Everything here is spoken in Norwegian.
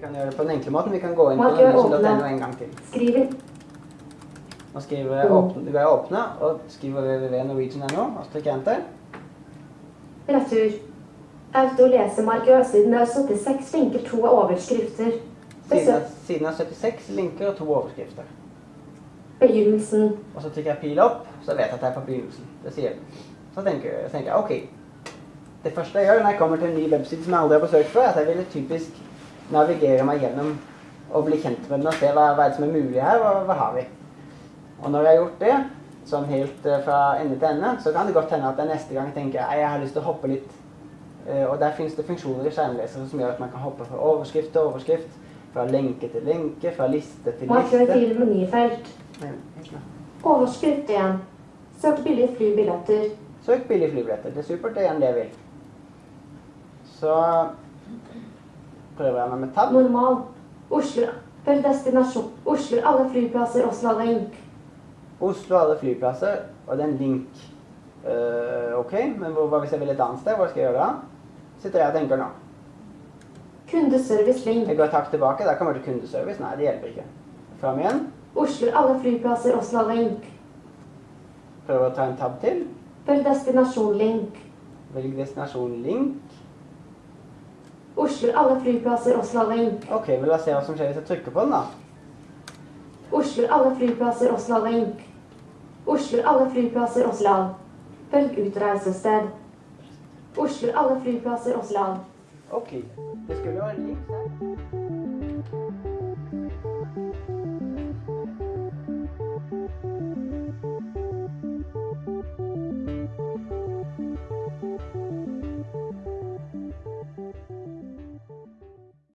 på den enkle måten. Vi kan gå inn på norwegian.no en gang til. Skriver. Nå skriver jeg åpne, går jeg åpne og skriver www.norwegian.no og så trykker jeg enter. Retur. Autolesemarkør siden det er 76 linker to overskrifter. Siden siden er 76 linker og to overskrifter. Begynnelsen. Og så trykker jeg pil opp, så vet jeg at jeg er på begynnelsen. Det sier den. Så tenker, jeg- så tenker jeg ok. Det første jeg gjør når jeg kommer til en ny webside som jeg aldri har besøkt før, er at jeg ville typisk navigere meg gjennom og bli kjent med den og se hva, hva er det som er mulig her, hva, hva har vi. Og når jeg har gjort det, sånn helt eh, fra ende til ende, så kan det godt hende at jeg neste gang tenker jeg, har lyst til å hoppe litt. Eh, og der finnes det funksjoner i skjermlesere som gjør at man kan hoppe fra overskrift til overskrift, fra lenke til lenke, fra liste til liste. Og til menyfelt. Overskrift igjen. Søk billige flybilletter. Søk billige flybilletter. Det er supert, det er igjen det jeg vil. Så prøver jeg meg med tab. Normal. Oslo. Følg destinasjon. Oslo alle flyplasser Oslo link. Oslo alle flyplasser, og det er en link. Uh, ok, men hva hvis jeg vil et annet sted? Hva skal jeg gjøre da? Sitter jeg og tenker nå. Kundeservice link. Jeg går et hakk tilbake, der kommer det kundeservice. Nei, det hjelper ikke. Fram igjen. Oslo alle flyplasser Oslo alle link. Prøver å ta en tab til. Følg destinasjon link. Velg destinasjon link. Oslo alle flyplasser og slalåm. Ok, men la oss se hva som skjer hvis jeg trykker på den, da. Oslo alle flyplasser og slalåm. Oslo alle flyplasser og slalåm. Velg utreisested. Oslo alle flyplasser og slalåm. Ok. Det skulle jo være likt her.